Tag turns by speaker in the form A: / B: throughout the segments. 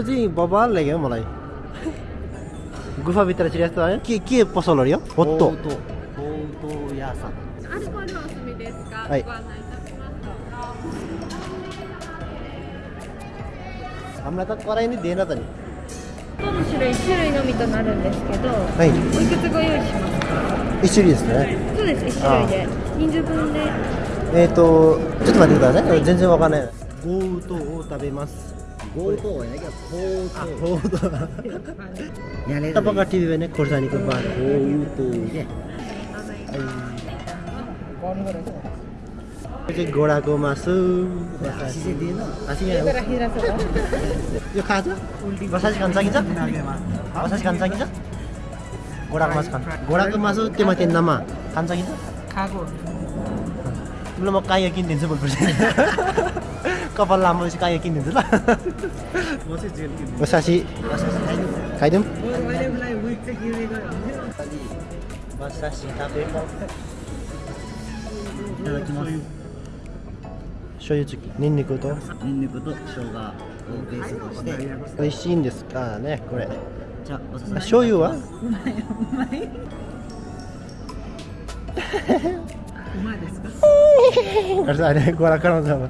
A: यो चाहिँ बबाल लाग्यो मलाई गुफाभित्र चाहिँ यस्तो आयो के के पसलहरू यो
B: होत्तो
A: はい。
B: あんまた辛
A: いに出なかった
B: ね。の種類種類のみとなるんですけど、
A: はい、
B: おいくつご用意します
A: 一種ですね
B: そうです一種で人数分で
A: えっ、とちょっと待ってください全然わかんないゴウトを食べます तपाईँको टिभी भने खोर्सानीको बार हो घोडाको मासु यो खान्छ बसाइस खान कि घोडाको मासु खान्छ घोडाको मासु त्यो माथि नमा खान त खाएको तिमीलाई म काहीँ किनिदिन्छु कपाल लामो चाहिँ काया किनिदिन्छु ल बसासी खाइदिउँ बसासी तपाईँको
C: いただきます
A: 醤油チキニンニクと
C: ニンニクと生姜をベースとして
A: 美味しいんですかねこれ
C: じゃあおすすめ
A: 醤油はあれあれご覧からの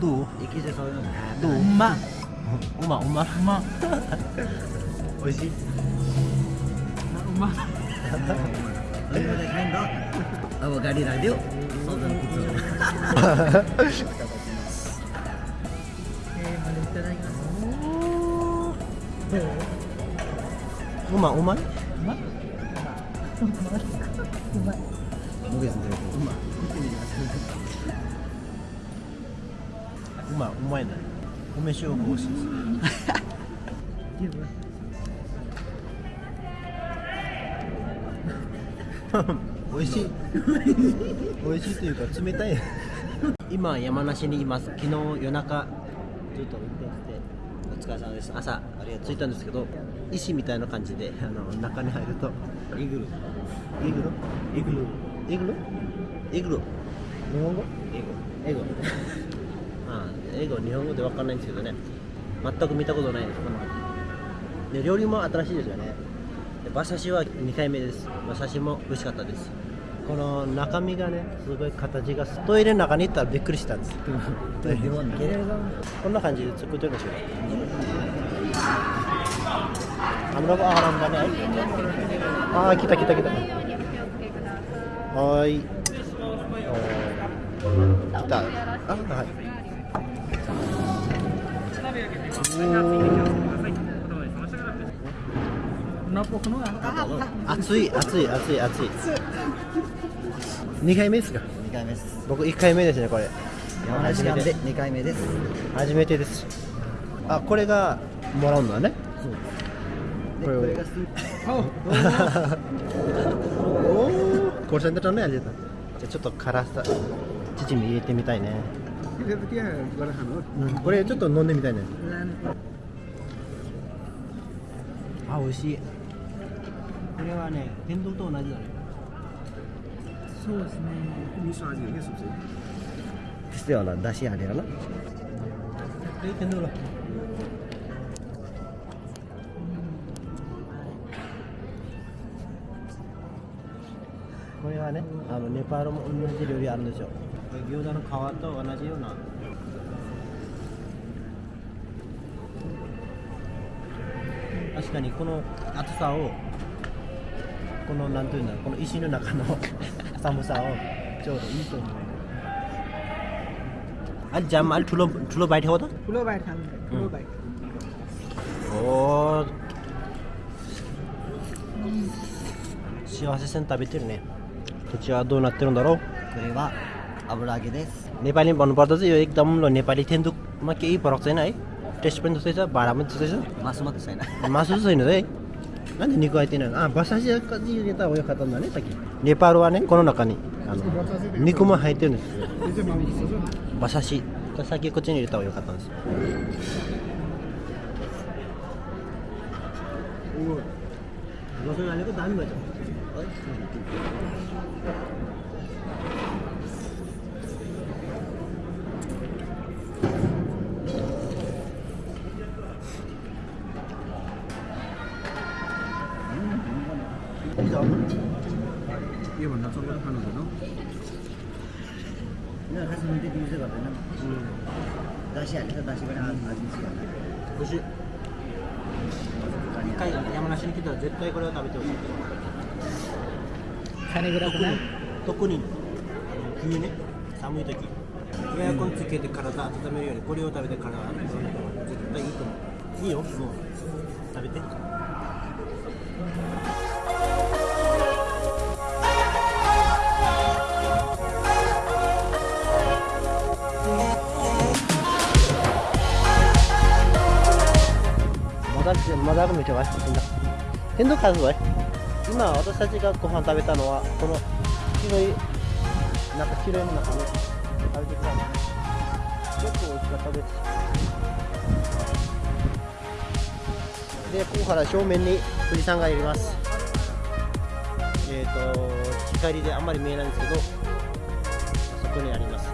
A: 너. 이기재서 아, 너 아, 엄마. 엄마 엄마. 엄마. 어시 엄마.
C: 얼마나 간다 아버가리
A: 라디오?
C: 소전 구조 엄마 엄마
A: 엄마? 엄마?
C: 모르겠는데
A: 엄마. まいうまいね梅塩が美味しいです。美味しい。美味しいというか冷たい。今山梨にいます。昨日夜中ずっと運転してお疲れ様です。朝あれが着いたんですけど石みたいな感じであの中に入るとイグルイグルイグルイグルイグル日本語？英語。英語ああ英語日本語でわかんないんですけどね。全く見たことないです。こので料理も新しいですよね。で馬刺しは2回目です。馬刺しも美味しかったです。この中身がねすごい形がトイレの中に行ったらびっくりしたんです。トイレこんな感じで作ってるんですよ。あのあらんだね。ああ来た来た来た。はーい。来た。あはい熱い熱い熱い熱い。2回目ですか
C: ？2回目です。
A: 僕1回目ですねこれ。
C: 山梨県で2回目です。
A: 初めてです。あこれがもらうんだねこれを。おおこれセンターねあれだじゃあちょっと辛さチヂミ入れてみたいね、これちょっと飲んでみたいね、うん、あ美味しいこれはね天丼と同じだね。
D: そうですね。味噌味。よねそっち
C: してはな出
A: 汁あれやな天丼だ。これはねあのネパールも同じ料理あるんですよこれ餃子の皮と同じような確かにこの厚さをこのなんていうんだろうこの石の中の寒さをちょうどいいと思うあれジャムあれ ठुलो ठुलो बाइट हो त
D: ठुलो बाइट खानु ठुलो बाइट
A: おー幸せ線食べてるね
C: खिचिया दोन तेह्र धरौ अब देश
A: भन्नु भन्नुपर्दा चाहिँ यो एकदम ल नेपाली थेन्दुकमा केही फरक छैन है टेस्ट पनि जस्तै छ भाडा पनि जस्तै छ मासु मात्रै छैन मासु चाहिँ छैन है होइन निको आइतिन अँ बसासी कति यता हो यो खतम
D: भने त कि नेपाल वाने कोनो नकानी निकोमा हाइते नि
C: बसासी कसाकीको चाहिँ यता हो यो खतम दामी भएछ यो भन्दा चल्दो खानु
A: हुँदैन खासै मिठो दिनु 一回山梨に来たら絶対これを食べてほしい
B: 金蔵くない
A: 特に冬ね寒い時エアコンつけて体温めるよりこれを食べて体温めるの絶対いいと思ういいよもう食べてまだまだあるめちゃわいみんな天童数はい。今私たちがご飯食べたのはこの白いなんか白いもの中に食べてください結構美味しかった。ですでここから正面に富士山がいます。えっ、ーと光であんまり見えないんですけどそこにあります。